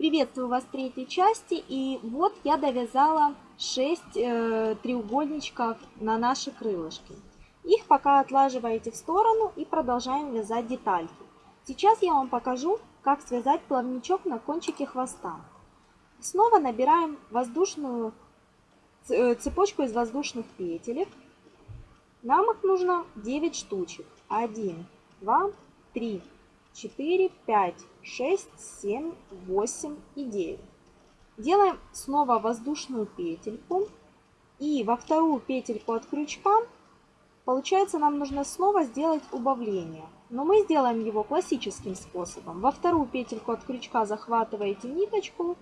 Приветствую вас в третьей части. И вот я довязала 6 э, треугольничков на наши крылышки. Их пока отлаживаете в сторону и продолжаем вязать детальки. Сейчас я вам покажу, как связать плавничок на кончике хвоста. Снова набираем воздушную э, цепочку из воздушных петелек. Нам их нужно 9 штучек. 1, 2, 3, 4, 5, 6, 7, 8 и 9. Делаем снова воздушную петельку. И во вторую петельку от крючка, получается, нам нужно снова сделать убавление. Но мы сделаем его классическим способом. Во вторую петельку от крючка захватываете ниточку.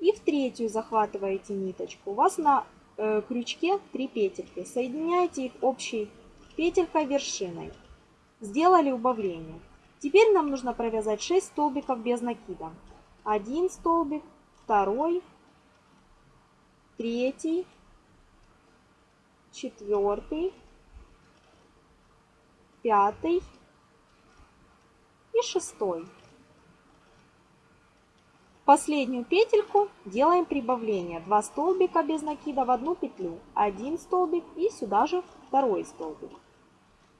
И в третью захватываете ниточку. У вас на э, крючке 3 петельки. Соединяете их общей петелькой вершиной. Сделали убавление. Теперь нам нужно провязать 6 столбиков без накида. Один столбик, второй, третий, четвертый, пятый и шестой. Последнюю петельку делаем прибавление. 2 столбика без накида в одну петлю. Один столбик и сюда же второй столбик.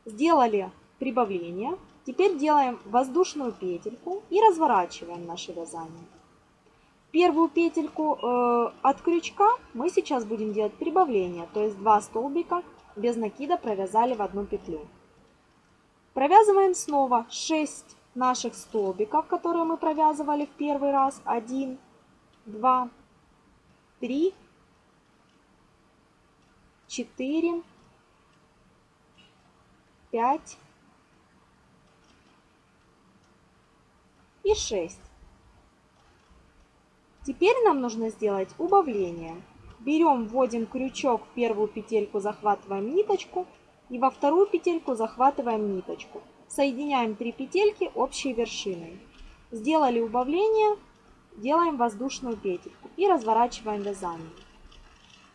Сделали прибавление. Теперь делаем воздушную петельку и разворачиваем наше вязание. Первую петельку э, от крючка мы сейчас будем делать прибавление, то есть 2 столбика без накида провязали в одну петлю. Провязываем снова 6 наших столбиков, которые мы провязывали в первый раз. 1, 2, 3, 4, 5, и 6. Теперь нам нужно сделать убавление. Берем, вводим крючок в первую петельку, захватываем ниточку и во вторую петельку захватываем ниточку. Соединяем 3 петельки общей вершиной. Сделали убавление, делаем воздушную петельку и разворачиваем вязание.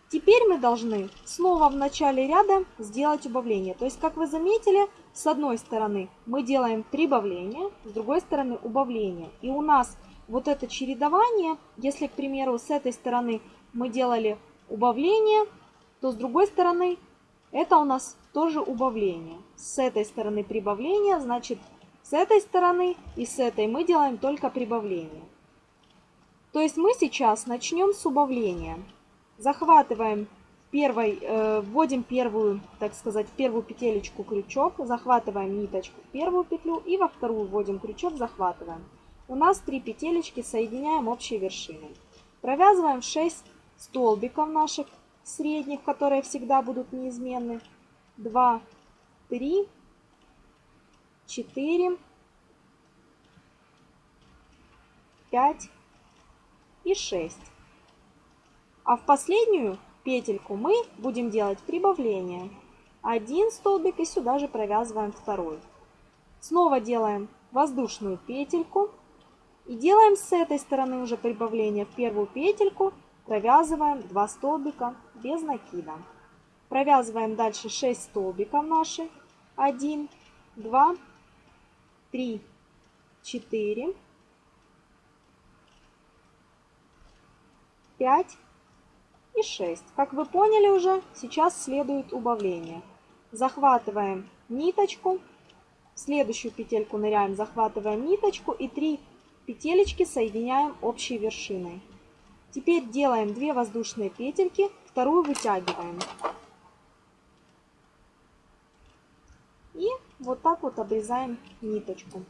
Теперь мы должны снова в начале ряда сделать убавление. То есть, как вы заметили, с одной стороны мы делаем прибавление, с другой стороны убавление. И у нас вот это чередование, если, к примеру, с этой стороны мы делали убавление, то с другой стороны это у нас тоже убавление. С этой стороны прибавление, значит с этой стороны и с этой мы делаем только прибавление. То есть мы сейчас начнем с убавления. Захватываем первой, э, вводим первую, так сказать, первую петелечку крючок, захватываем ниточку в первую петлю и во вторую вводим крючок, захватываем. У нас три петелечки, соединяем общей вершиной. Провязываем 6 столбиков наших средних, которые всегда будут неизменны. 2, 3, 4, 5 и 6. А в последнюю петельку мы будем делать прибавление. Один столбик и сюда же провязываем второй. Снова делаем воздушную петельку. И делаем с этой стороны уже прибавление в первую петельку. Провязываем 2 столбика без накида. Провязываем дальше 6 столбиков наши. 1, 2, 3, 4, 5 и 6. Как вы поняли уже, сейчас следует убавление. Захватываем ниточку, в следующую петельку ныряем, захватываем ниточку и 3 петелечки соединяем общей вершиной. Теперь делаем 2 воздушные петельки, вторую вытягиваем. И вот так вот обрезаем ниточку.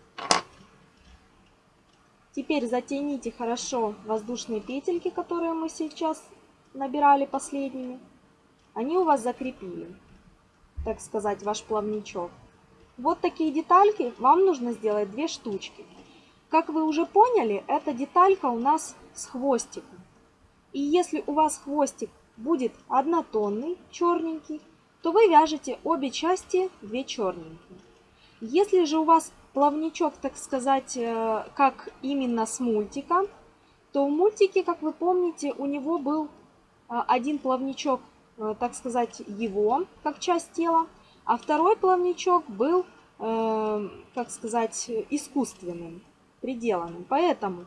Теперь затяните хорошо воздушные петельки, которые мы сейчас набирали последними, они у вас закрепили, так сказать, ваш плавничок. Вот такие детальки вам нужно сделать две штучки. Как вы уже поняли, эта деталька у нас с хвостиком. И если у вас хвостик будет однотонный, черненький, то вы вяжете обе части две черненькие. Если же у вас плавничок, так сказать, э, как именно с мультика, то в мультике, как вы помните, у него был один плавничок, э, так сказать, его, как часть тела, а второй плавничок был, э, как сказать, искусственным, приделанным. Поэтому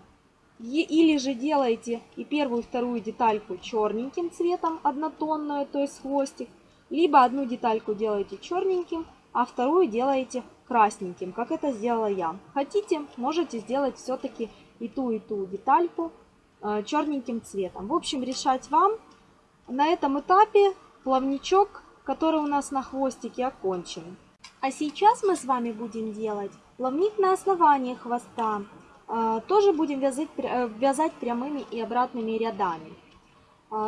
Или же делаете и первую, и вторую детальку черненьким цветом, однотонную, то есть хвостик. Либо одну детальку делаете черненьким, а вторую делаете красненьким, как это сделала я. Хотите, можете сделать все-таки и ту, и ту детальку э, черненьким цветом. В общем, решать вам. На этом этапе плавничок, который у нас на хвостике, окончен. А сейчас мы с вами будем делать плавник на основании хвоста. Э, тоже будем вязать, э, вязать прямыми и обратными рядами.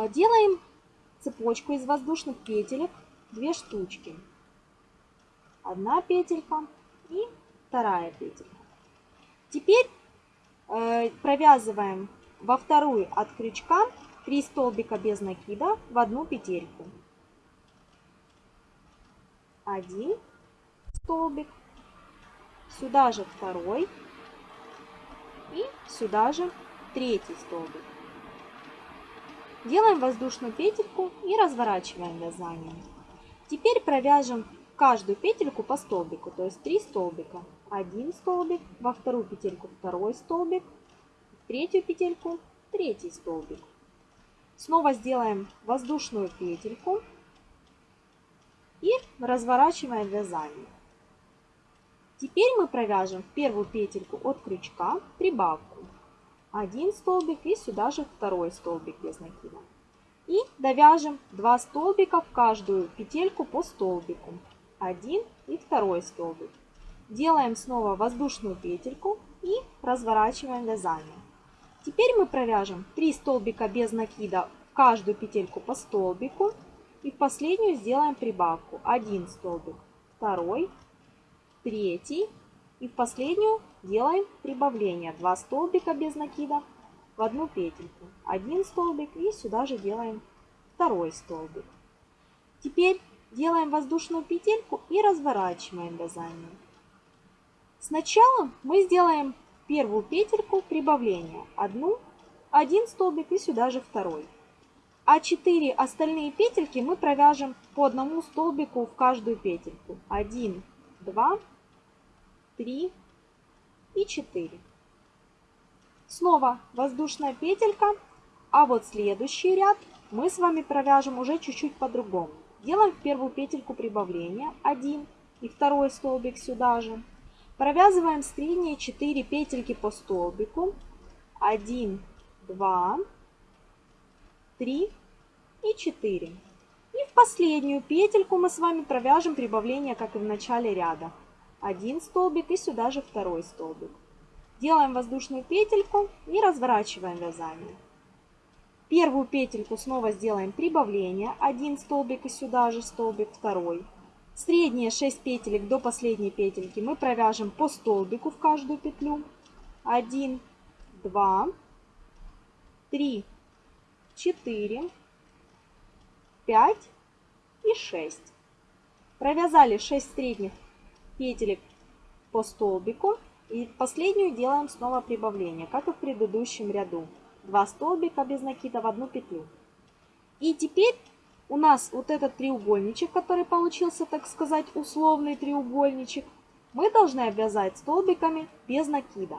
Делаем цепочку из воздушных петелек, две штучки. Одна петелька и вторая петелька. Теперь э, провязываем во вторую от крючка 3 столбика без накида в одну петельку. Один столбик, сюда же второй и сюда же третий столбик. Делаем воздушную петельку и разворачиваем вязание. Теперь провяжем каждую петельку по столбику, то есть 3 столбика. Один столбик, во вторую петельку второй столбик, в третью петельку третий столбик. Снова сделаем воздушную петельку и разворачиваем вязание. Теперь мы провяжем в первую петельку от крючка прибавку. Один столбик и сюда же второй столбик без накида. И довяжем 2 столбика в каждую петельку по столбику один и второй столбик. Делаем снова воздушную петельку и разворачиваем вязание. Теперь мы провяжем 3 столбика без накида в каждую петельку по столбику. И в последнюю сделаем прибавку. Один столбик, второй, третий. И в последнюю делаем прибавление. 2 столбика без накида в одну петельку. Один столбик и сюда же делаем второй столбик. Теперь делаем воздушную петельку и разворачиваем вязание. Сначала мы сделаем первую петельку прибавления. Одну, один столбик и сюда же второй. А 4 остальные петельки мы провяжем по одному столбику в каждую петельку. 1, 2, 3 и 4. Снова воздушная петелька, а вот следующий ряд мы с вами провяжем уже чуть-чуть по-другому. Делаем в первую петельку прибавления 1 и второй столбик сюда же. Провязываем средние 4 петельки по столбику. 1, 2, 3 и 4. И в последнюю петельку мы с вами провяжем прибавление, как и в начале ряда. Один столбик и сюда же второй столбик. Делаем воздушную петельку и разворачиваем вязание. Первую петельку снова сделаем прибавление. Один столбик и сюда же столбик второй. Средние 6 петелек до последней петельки мы провяжем по столбику в каждую петлю. 1, 2, 3, 4, 5 и 6. Провязали 6 средних петелек по столбику. И последнюю делаем снова прибавление, как и в предыдущем ряду. 2 столбика без накида в одну петлю. И теперь у нас вот этот треугольничек, который получился, так сказать, условный треугольничек, мы должны обвязать столбиками без накида.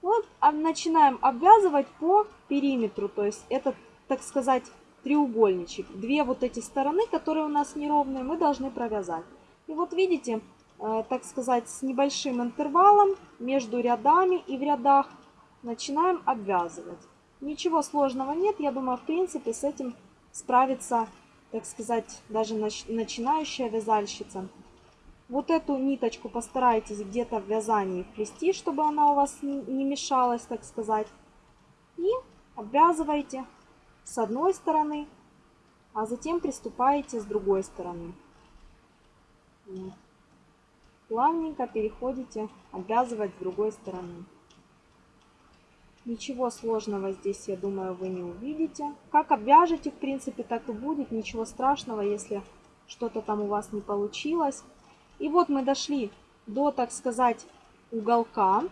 Вот а начинаем обвязывать по периметру, то есть это, так сказать, треугольничек. Две вот эти стороны, которые у нас неровные, мы должны провязать. И вот видите, э, так сказать, с небольшим интервалом между рядами и в рядах начинаем обвязывать. Ничего сложного нет, я думаю, в принципе, с этим справится, так сказать, даже начинающая вязальщица. Вот эту ниточку постарайтесь где-то в вязании вплести, чтобы она у вас не мешалась, так сказать. И обвязывайте с одной стороны, а затем приступаете с другой стороны. Плавненько переходите обвязывать с другой стороны. Ничего сложного здесь, я думаю, вы не увидите. Как обвяжете, в принципе, так и будет. Ничего страшного, если что-то там у вас не получилось. И вот мы дошли до, так сказать, уголка.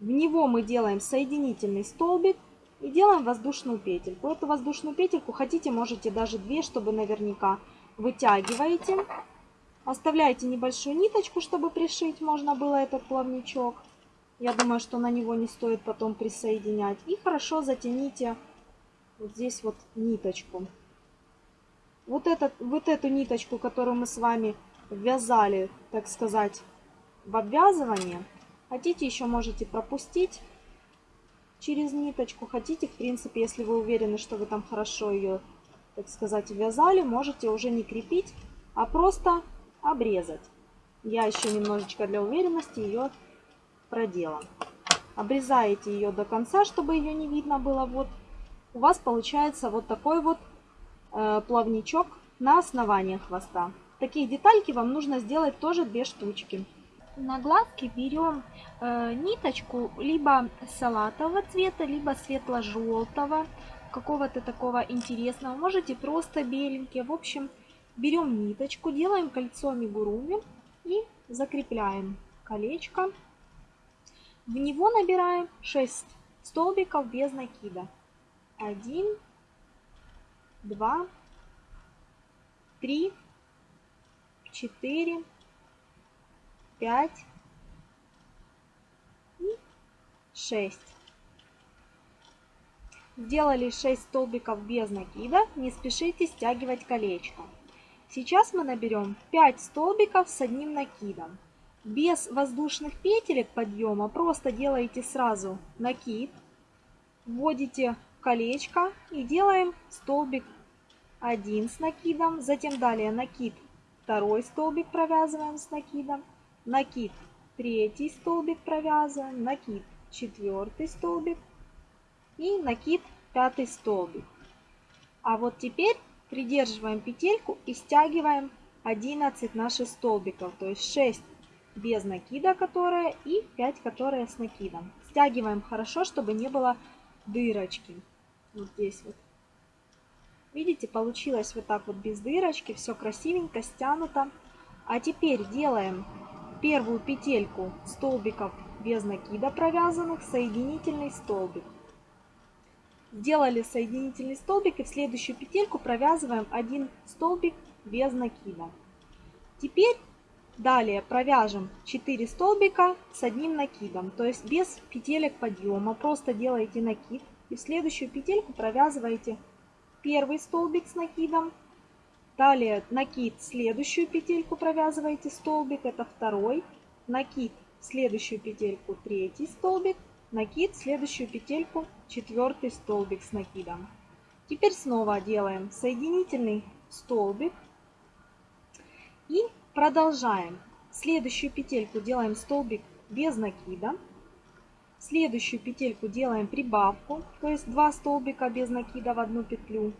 В него мы делаем соединительный столбик и делаем воздушную петельку. Эту воздушную петельку хотите, можете даже две, чтобы наверняка вытягиваете. Оставляете небольшую ниточку, чтобы пришить можно было этот плавничок. Я думаю, что на него не стоит потом присоединять. И хорошо затяните вот здесь вот ниточку. Вот, этот, вот эту ниточку, которую мы с вами ввязали, так сказать, в обвязывание, хотите еще можете пропустить через ниточку. Хотите, в принципе, если вы уверены, что вы там хорошо ее, так сказать, вязали, можете уже не крепить, а просто обрезать. Я еще немножечко для уверенности ее продела. Обрезаете ее до конца, чтобы ее не видно было. Вот у вас получается вот такой вот э, плавничок на основании хвоста. Такие детальки вам нужно сделать тоже две штучки. На глазки берем э, ниточку либо салатового цвета, либо светло-желтого, какого-то такого интересного. Можете просто беленький. В общем, берем ниточку, делаем кольцо мигуруми и закрепляем колечко. В него набираем 6 столбиков без накида. 1, 2, 3, 4, 5 и 6. Сделали 6 столбиков без накида, не спешите стягивать колечко. Сейчас мы наберем 5 столбиков с одним накидом. Без воздушных петелек подъема просто делаете сразу накид, вводите колечко и делаем столбик 1 с накидом, затем далее накид, второй столбик провязываем с накидом, накид, третий столбик провязываем, накид, четвертый столбик и накид, пятый столбик. А вот теперь придерживаем петельку и стягиваем 11 наших столбиков, то есть 6 без накида, которая, и 5, которые с накидом. Стягиваем хорошо, чтобы не было дырочки. Вот здесь вот. Видите, получилось вот так вот без дырочки, все красивенько стянуто. А теперь делаем первую петельку столбиков без накида провязанных, соединительный столбик. Сделали соединительный столбик и в следующую петельку провязываем один столбик без накида. Теперь Далее провяжем 4 столбика с одним накидом, то есть без петелек подъема. Просто делаете накид и в следующую петельку провязываете первый столбик с накидом. Далее накид, следующую петельку провязываете столбик, это второй. Накид, следующую петельку, третий столбик. Накид, следующую петельку, четвертый столбик с накидом. Теперь снова делаем соединительный столбик и Продолжаем. Следующую петельку делаем столбик без накида. Следующую петельку делаем прибавку, то есть 2 столбика без накида в одну петлю.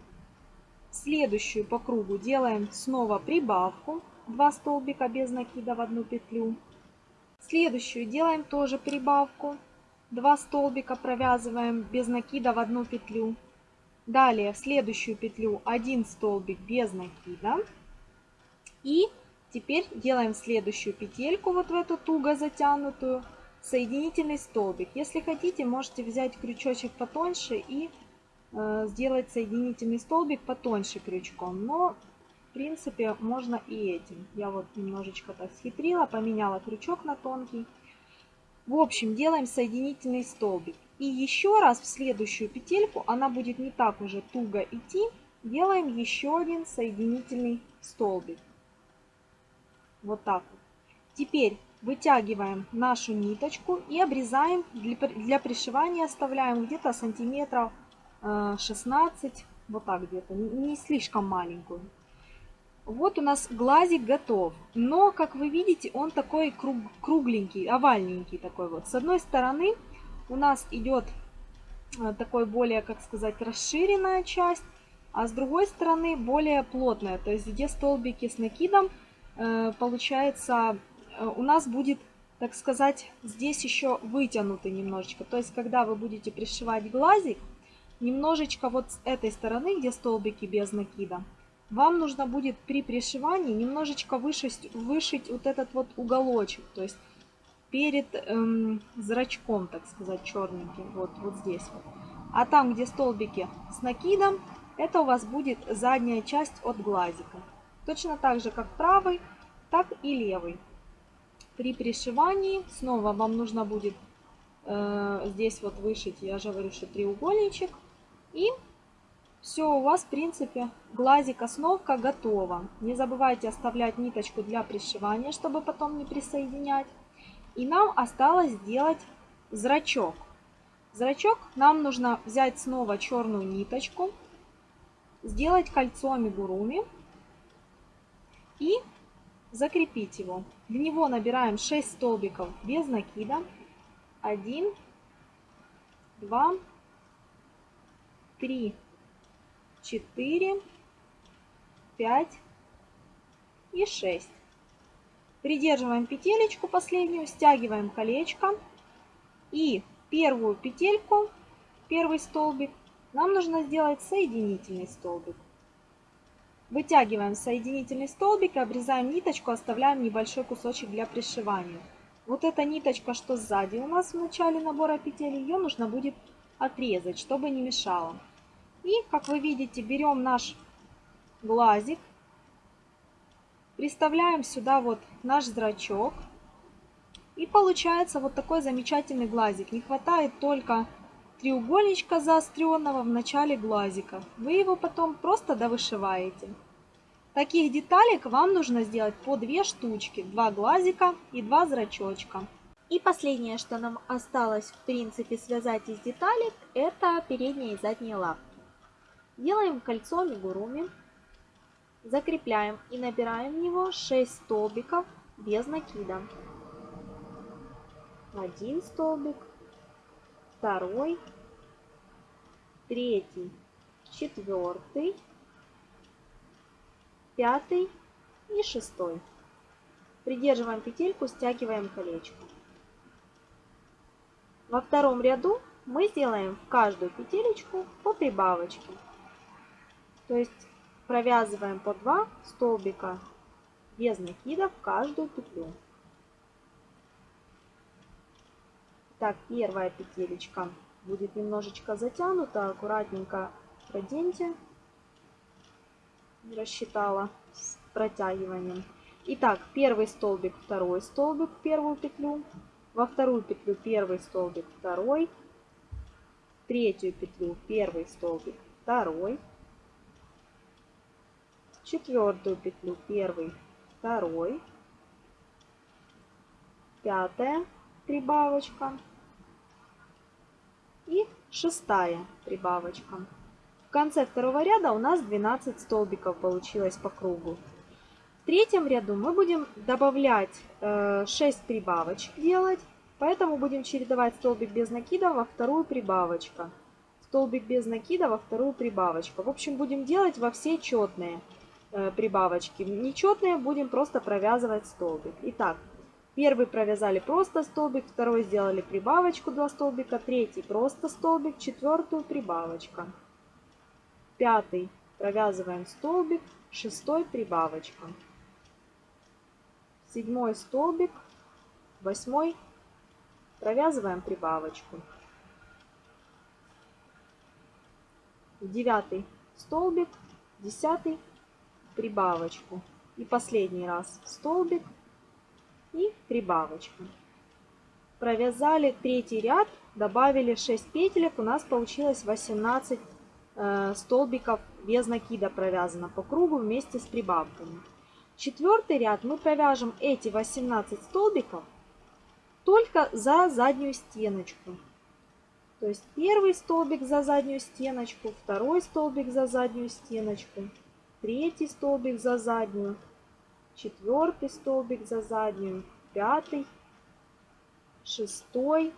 Следующую по кругу делаем снова прибавку, 2 столбика без накида в одну петлю. Следующую делаем тоже прибавку, 2 столбика провязываем без накида в одну петлю. Далее в следующую петлю 1 столбик без накида. И Теперь делаем следующую петельку вот в эту туго затянутую, соединительный столбик. Если хотите, можете взять крючочек потоньше и э, сделать соединительный столбик потоньше крючком. Но, в принципе, можно и этим. Я вот немножечко так схитрила, поменяла крючок на тонкий. В общем, делаем соединительный столбик. И еще раз в следующую петельку, она будет не так уже туго идти, делаем еще один соединительный столбик. Вот так вот. Теперь вытягиваем нашу ниточку и обрезаем. Для, пришивания оставляем где-то сантиметров 16, э, вот так где-то, не слишком маленькую. Вот у нас глазик готов. Но, как вы видите, он такой круг, кругленький, овальненький такой вот. С одной стороны у нас идет э, такой более, как сказать, расширенная часть, а с другой стороны более плотная. То есть где столбики с накидом получается, э, у нас будет, так сказать, здесь еще вытянутый немножечко. То есть, когда вы будете пришивать глазик, немножечко вот с этой стороны, где столбики без накида, вам нужно будет при пришивании немножечко вышить, вышить вот этот вот уголочек. То есть, перед эм, зрачком, так сказать, черненьким, вот, вот здесь вот. А там, где столбики с накидом, это у вас будет задняя часть от глазика. Точно так же, как правый, так и левый. При пришивании снова вам нужно будет э, здесь вот вышить, я же говорю, что треугольничек. И все, у вас, в принципе, глазик основка готова. Не забывайте оставлять ниточку для пришивания, чтобы потом не присоединять. И нам осталось сделать зрачок. Зрачок нам нужно взять снова черную ниточку, сделать кольцо амигуруми и закрепить его. В него набираем 6 столбиков без накида. 1, 2, 3, 4, 5 и 6. Придерживаем петелечку последнюю, стягиваем колечко и первую петельку, первый столбик, нам нужно сделать соединительный столбик. Вытягиваем соединительный столбик обрезаем ниточку, оставляем небольшой кусочек для пришивания. Вот эта ниточка, что сзади у нас в начале набора петель, ее нужно будет отрезать, чтобы не мешало. И, как вы видите, берем наш глазик, приставляем сюда вот наш зрачок. И получается вот такой замечательный глазик. Не хватает только треугольничка заостренного в начале глазика. Вы его потом просто довышиваете. Таких деталек вам нужно сделать по две штучки, два глазика и два зрачочка. И последнее, что нам осталось в принципе связать из деталек, это передние и задние лапки. Делаем кольцо амигуруми, закрепляем и набираем в него 6 столбиков без накида. Один столбик, второй, третий, четвертый, пятый и шестой. Придерживаем петельку, стягиваем колечко. Во втором ряду мы сделаем в каждую петелечку по прибавочке. То есть провязываем по 2 столбика без накида в каждую петлю. Так, первая петелечка будет немножечко затянута, аккуратненько проденьте рассчитала с протягиванием. Итак, первый столбик, второй столбик, первую петлю, во вторую петлю первый столбик, второй, третью петлю первый столбик, второй, четвертую петлю первый, второй, пятая прибавочка и шестая прибавочка конце второго ряда у нас 12 столбиков получилось по кругу. В третьем ряду мы будем добавлять 6 э, прибавочек делать, поэтому будем чередовать столбик без накида во вторую прибавочку. Столбик без накида во вторую прибавочку. В общем, будем делать во все четные э, прибавочки. Нечетные будем просто провязывать столбик. Итак, первый провязали просто столбик, второй сделали прибавочку 2 столбика, третий просто столбик, четвертую прибавочка пятый. Провязываем столбик, шестой прибавочка, седьмой столбик, восьмой. Провязываем прибавочку, девятый столбик, десятый прибавочку. И последний раз. Столбик и прибавочку. Провязали третий ряд, добавили 6 петелек, у нас получилось 18 Э, столбиков без накида провязано по кругу вместе с прибавками. Четвертый ряд мы провяжем эти 18 столбиков только за заднюю стеночку. То есть первый столбик за заднюю стеночку, второй столбик за заднюю стеночку, третий столбик за заднюю, четвертый столбик за заднюю, пятый, шестой,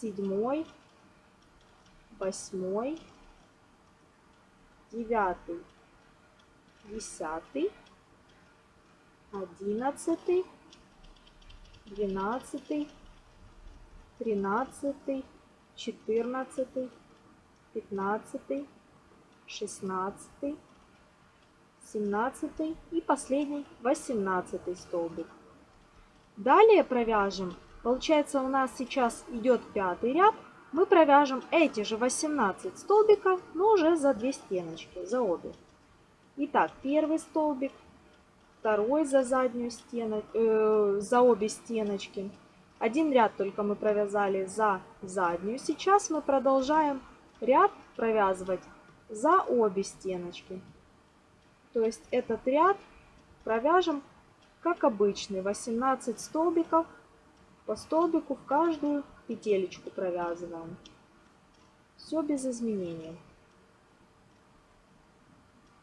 седьмой, восьмой, девятый, десятый, одиннадцатый, двенадцатый, тринадцатый, четырнадцатый, пятнадцатый, шестнадцатый, семнадцатый. И последний восемнадцатый столбик. Далее провяжем. Получается у нас сейчас идет пятый ряд мы провяжем эти же 18 столбиков, но уже за две стеночки, за обе. Итак, первый столбик, второй за заднюю стену, э, за обе стеночки, Один ряд только мы провязали за заднюю. Сейчас мы продолжаем ряд провязывать за обе стеночки. То есть этот ряд провяжем как обычный, 18 столбиков по столбику в каждую петелечку провязываем. Все без изменений.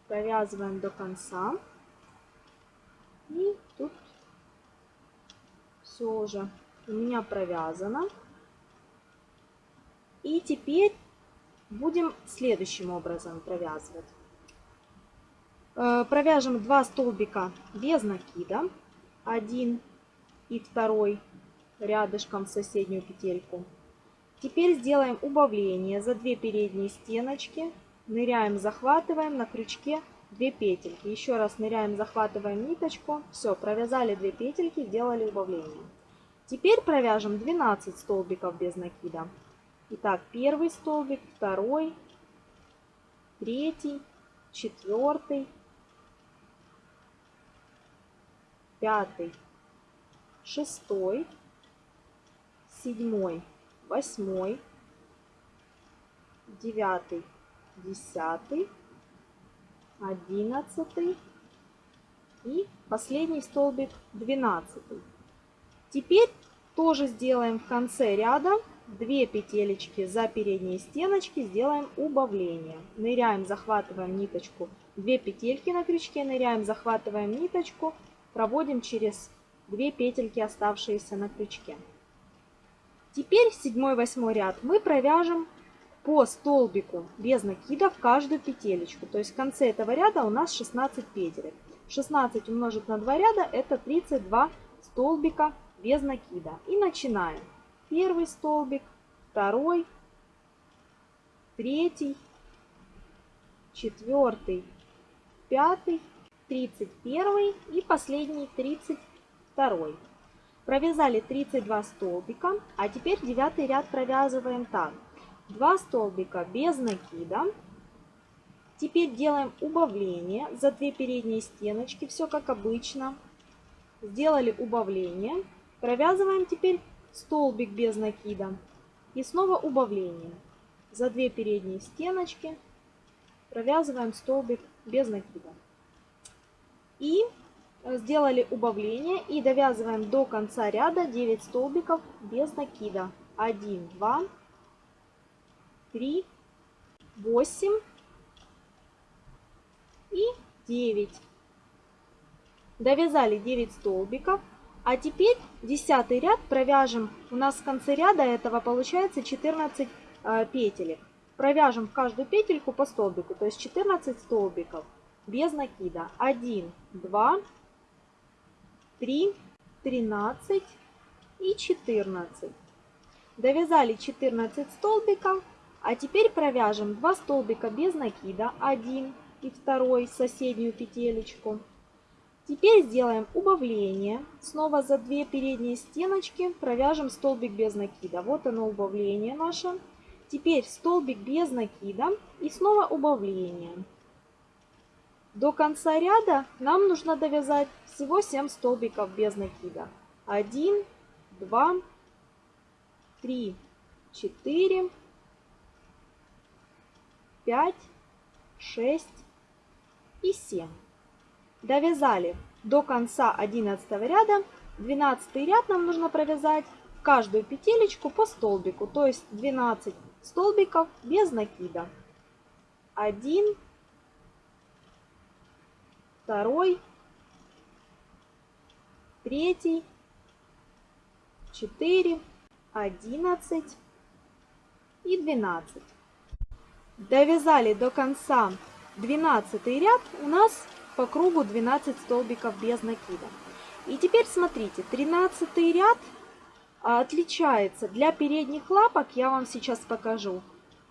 Провязываем до конца. И тут все уже у меня провязано. И теперь будем следующим образом провязывать. Э, провяжем 2 столбика без накида. Один и второй рядышком в соседнюю петельку. Теперь сделаем убавление за 2 передние стеночки. Ныряем, захватываем на крючке 2 петельки. Еще раз ныряем, захватываем ниточку. Все, провязали 2 петельки, сделали убавление. Теперь провяжем 12 столбиков без накида. Итак, первый столбик, второй, третий, четвертый, пятый, шестой, седьмой, восьмой, девятый, десятый, одиннадцатый и последний столбик двенадцатый. Теперь тоже сделаем в конце ряда 2 петелечки за передние стеночки, сделаем убавление. Ныряем, захватываем ниточку, 2 петельки на крючке, ныряем, захватываем ниточку, проводим через 2 петельки, оставшиеся на крючке. Теперь 7-8 ряд мы провяжем по столбику без накида в каждую петелечку. То есть в конце этого ряда у нас 16 петелек. 16 умножить на 2 ряда это 32 столбика без накида. И начинаем. Первый столбик, второй, третий, четвертый, пятый, тридцать первый и последний тридцать второй. Провязали 32 столбика, а теперь девятый ряд провязываем так. 2 столбика без накида. Теперь делаем убавление за 2 передние стеночки, все как обычно. Сделали убавление. Провязываем теперь столбик без накида и снова убавление. За две передние стеночки провязываем столбик без накида. И сделали убавление и довязываем до конца ряда 9 столбиков без накида. 1, 2, 3, 8 и 9. Довязали 9 столбиков. А теперь десятый ряд провяжем. У нас в конце ряда этого получается 14 э, петелек. Провяжем в каждую петельку по столбику, то есть 14 столбиков без накида. 1, 2, 3, 13 и 14. Довязали 14 столбиков, а теперь провяжем 2 столбика без накида, 1 и 2 соседнюю петелечку. Теперь сделаем убавление. Снова за две передние стеночки провяжем столбик без накида. Вот оно убавление наше. Теперь столбик без накида и снова убавление. До конца ряда нам нужно довязать всего 7 столбиков без накида. 1, 2, 3, 4, 5, 6 и 7 довязали до конца 11 ряда. 12 ряд нам нужно провязать в каждую петелечку по столбику, то есть 12 столбиков без накида. 1, 2, 3, 4, 11 и 12. Довязали до конца 12 ряд, у нас по кругу 12 столбиков без накида. И теперь смотрите, 13 ряд отличается для передних лапок, я вам сейчас покажу.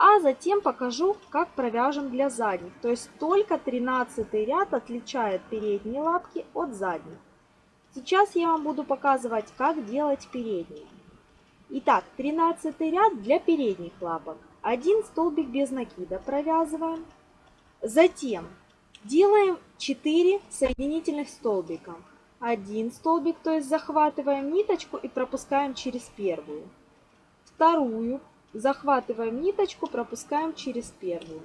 А затем покажу, как провяжем для задних. То есть только 13 ряд отличает передние лапки от задних. Сейчас я вам буду показывать, как делать передние. Итак, 13 ряд для передних лапок. Один столбик без накида провязываем. Затем Делаем 4 соединительных столбика. один столбик, то есть захватываем ниточку и пропускаем через первую. Вторую захватываем ниточку, пропускаем через первую.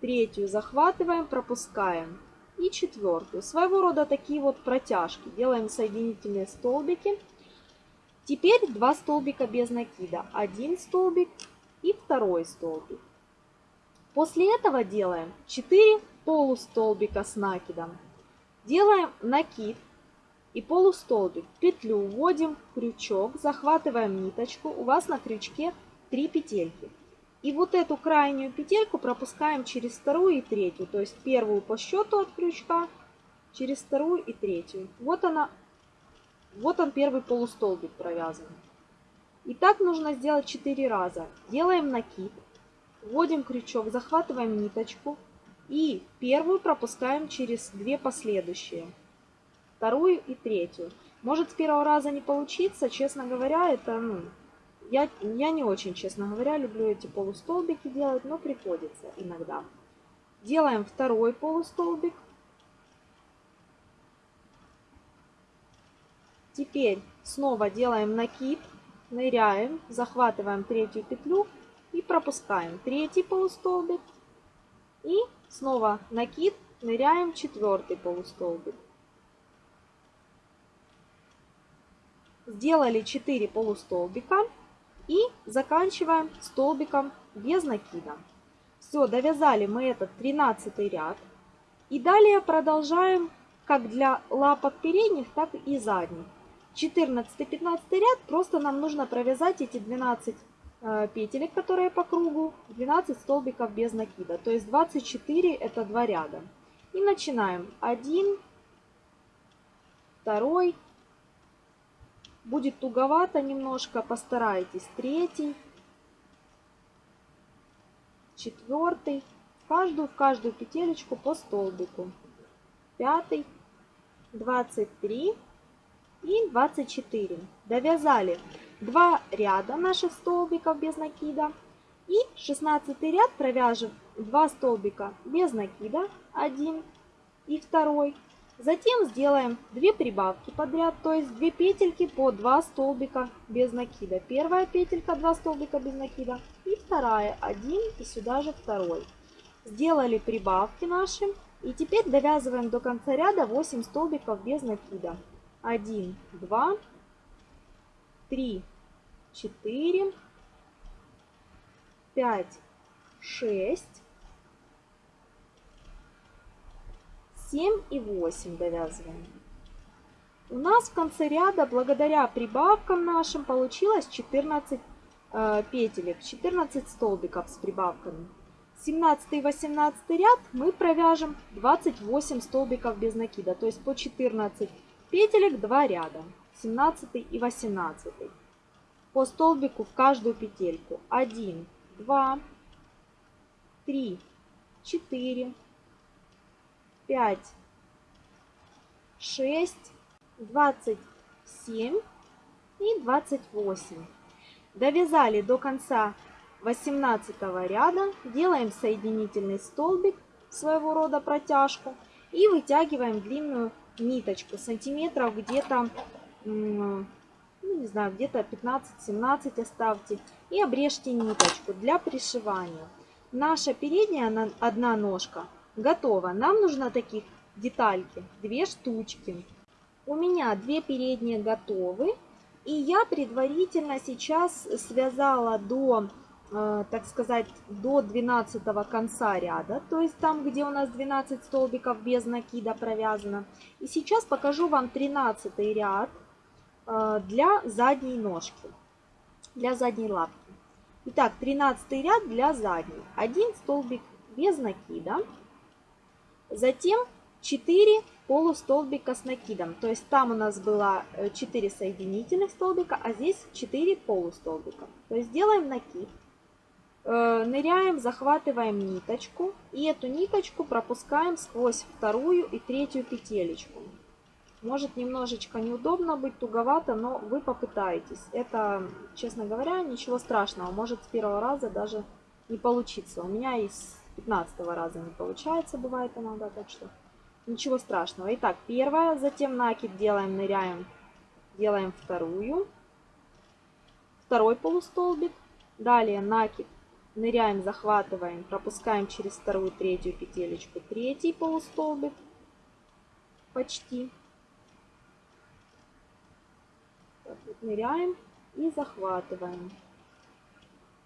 Третью захватываем, пропускаем. И четвертую. Своего рода такие вот протяжки. Делаем соединительные столбики. Теперь два столбика без накида. Один столбик и второй столбик. После этого делаем 4 полустолбика с накидом. Делаем накид и полустолбик. Петлю вводим крючок, захватываем ниточку. У вас на крючке 3 петельки. И вот эту крайнюю петельку пропускаем через вторую и третью. То есть первую по счету от крючка, через вторую и третью. Вот она, вот он первый полустолбик провязан. И так нужно сделать 4 раза. Делаем накид, вводим крючок, захватываем ниточку и первую пропускаем через две последующие вторую и третью. Может с первого раза не получиться, честно говоря, это, ну, я, я не очень, честно говоря, люблю эти полустолбики делать, но приходится иногда. Делаем второй полустолбик. Теперь снова делаем накид, ныряем, захватываем третью петлю и пропускаем третий полустолбик. И снова накид, ныряем четвертый полустолбик. Сделали 4 полустолбика и заканчиваем столбиком без накида. Все, довязали мы этот 13 ряд. И далее продолжаем как для лапок передних, так и задних. 14-15 ряд просто нам нужно провязать эти 12 э, петелек, которые по кругу, 12 столбиков без накида. То есть 24 это 2 ряда. И начинаем. 1, 2, Будет туговато немножко, постарайтесь. Третий, четвертый, каждую в каждую петелечку по столбику. Пятый, 23 и 24. Довязали два ряда наших столбиков без накида. И 16 ряд провяжем 2 столбика без накида, один и второй. Затем сделаем 2 прибавки подряд, то есть 2 петельки по 2 столбика без накида. Первая петелька 2 столбика без накида и вторая 1 и сюда же второй. Сделали прибавки наши и теперь довязываем до конца ряда 8 столбиков без накида. 1, 2, 3, 4, 5, 6, 7 и 8 довязываем. У нас в конце ряда, благодаря прибавкам нашим, получилось 14 э, петелек, 14 столбиков с прибавками. 17 и 18 ряд мы провяжем 28 столбиков без накида, то есть по 14 петелек 2 ряда, 17 и 18. По столбику в каждую петельку 1, 2, 3, 4, 5, 6, 27 и 28. Довязали до конца 18 ряда, делаем соединительный столбик, своего рода протяжку, и вытягиваем длинную ниточку, сантиметров где-то, ну, не знаю, где-то 15-17 оставьте, и обрежьте ниточку для пришивания. Наша передняя одна ножка Готово. Нам нужно таких детальки, две штучки. У меня две передние готовы. И я предварительно сейчас связала до, э, так сказать, до 12 конца ряда. То есть там, где у нас 12 столбиков без накида провязано. И сейчас покажу вам 13 ряд э, для задней ножки, для задней лапки. Итак, 13 ряд для задней. Один столбик без накида. Затем 4 полустолбика с накидом. То есть там у нас было 4 э, соединительных столбика, а здесь 4 полустолбика. То есть делаем накид. Э, ныряем, захватываем ниточку. И эту ниточку пропускаем сквозь вторую и третью петелечку. Может немножечко неудобно быть, туговато, но вы попытаетесь. Это, честно говоря, ничего страшного. Может с первого раза даже не получиться. У меня из 15 раза не получается, бывает иногда, так что Ничего страшного. Итак, первая, затем накид делаем, ныряем, делаем вторую. Второй полустолбик. Далее накид, ныряем, захватываем, пропускаем через вторую, третью петелечку. Третий полустолбик. Почти. Так, вот ныряем и захватываем.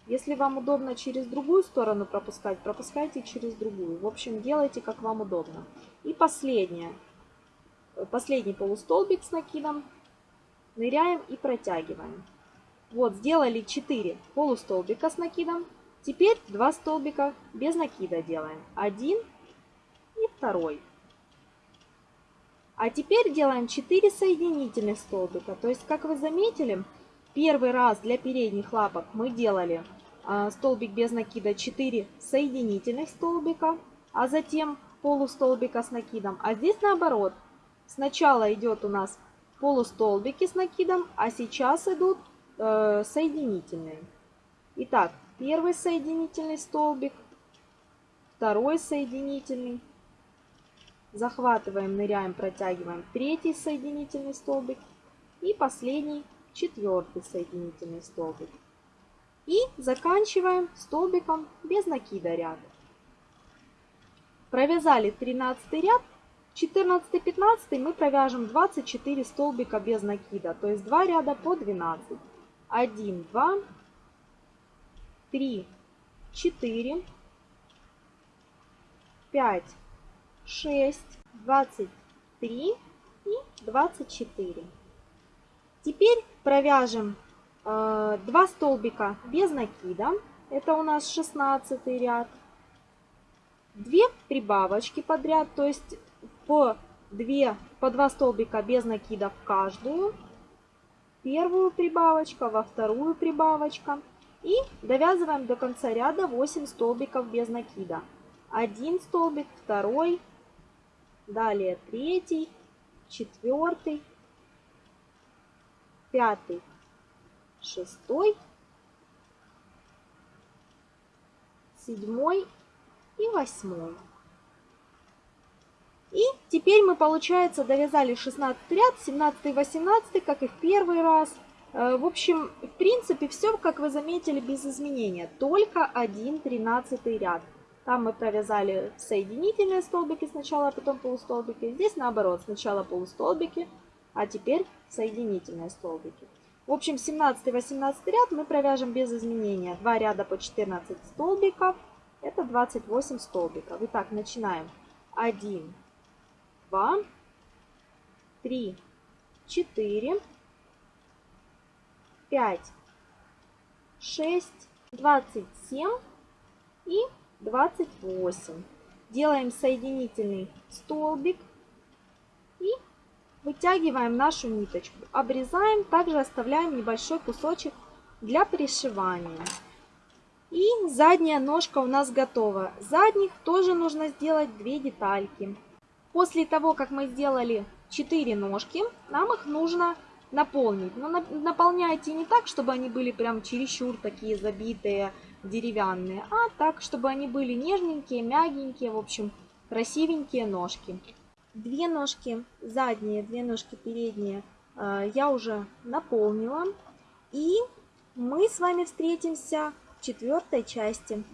Если вам удобно через другую сторону пропускать, пропускайте через другую. В общем, делайте как вам удобно. И последнее. Последний полустолбик с накидом. Ныряем и протягиваем. Вот, сделали 4 полустолбика с накидом. Теперь 2 столбика без накида делаем. Один и второй. А теперь делаем 4 соединительных столбика. То есть, как вы заметили, первый раз для передних лапок мы делали столбик без накида 4 соединительных столбика, а затем полустолбика с накидом. А здесь наоборот. Сначала идет у нас полустолбики с накидом, а сейчас идут э, соединительные. Итак, первый соединительный столбик, второй соединительный, захватываем, ныряем, протягиваем третий соединительный столбик и последний четвертый соединительный столбик. И заканчиваем столбиком без накида ряд. Провязали 13 ряд, 14-15 мы провяжем 24 столбика без накида, то есть 2 ряда по 12. 1, 2, 3, 4, 5, 6, 23 и 24. Теперь провяжем 2 столбика без накида. Это у нас 16 ряд. 2 прибавочки подряд, то есть по 2, по 2 столбика без накида в каждую. Первую прибавочка, во вторую прибавочка. И довязываем до конца ряда 8 столбиков без накида один столбик, второй, далее третий, четвертый, пятый, шестой, седьмой и восьмой. И теперь мы, получается, довязали 16 ряд, 17 и 18, как и в первый раз. Э, в общем, в принципе, все, как вы заметили, без изменения. Только один 13 ряд. Там мы провязали соединительные столбики сначала, а потом полустолбики. Здесь наоборот, сначала полустолбики, а теперь соединительные столбики. В общем, 17-18 ряд мы провяжем без изменения. 2 ряда по 14 столбиков. Это 28 столбиков. Итак, начинаем. 1, 2, 3, 4, 5, 6, 27 и 28. Делаем соединительный столбик и вытягиваем нашу ниточку. Обрезаем, также оставляем небольшой кусочек для пришивания. И задняя ножка у нас готова. Задних тоже нужно сделать две детальки. После того, как мы сделали 4 ножки, нам их нужно наполнить. Но наполняйте не так, чтобы они были прям чересчур такие забитые, деревянные, а так, чтобы они были нежненькие, мягенькие, в общем, красивенькие ножки. Две ножки задние, две ножки передние э, я уже наполнила. И мы с вами встретимся в четвертой части.